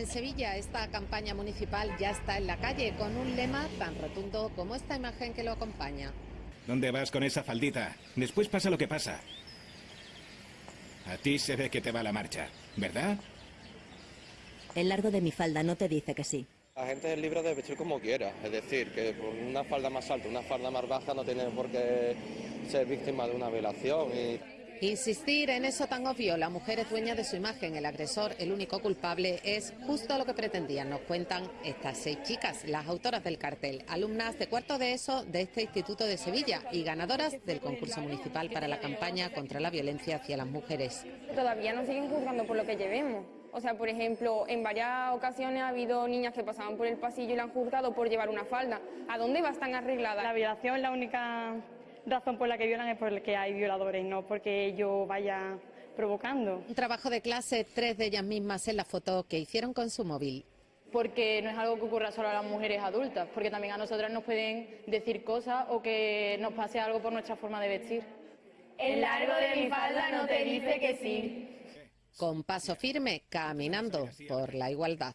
En Sevilla, esta campaña municipal ya está en la calle con un lema tan rotundo como esta imagen que lo acompaña. ¿Dónde vas con esa faldita? Después pasa lo que pasa. A ti se ve que te va la marcha, ¿verdad? El largo de mi falda no te dice que sí. La gente es libre de vestir como quiera, es decir, que por una falda más alta, una falda más baja no tiene por qué ser víctima de una violación. Y... Insistir en eso tan obvio, la mujer es dueña de su imagen, el agresor, el único culpable, es justo lo que pretendían, nos cuentan estas seis chicas, las autoras del cartel, alumnas de cuarto de ESO de este Instituto de Sevilla y ganadoras del concurso municipal para la campaña contra la violencia hacia las mujeres. Todavía nos siguen juzgando por lo que llevemos. O sea, por ejemplo, en varias ocasiones ha habido niñas que pasaban por el pasillo y la han juzgado por llevar una falda. ¿A dónde va tan arreglada? La violación es la única razón por la que violan es porque hay violadores, no porque yo vaya provocando. Un trabajo de clase, tres de ellas mismas en la foto que hicieron con su móvil. Porque no es algo que ocurra solo a las mujeres adultas, porque también a nosotras nos pueden decir cosas o que nos pase algo por nuestra forma de vestir. El largo de mi falda no te dice que sí con paso firme caminando por la igualdad.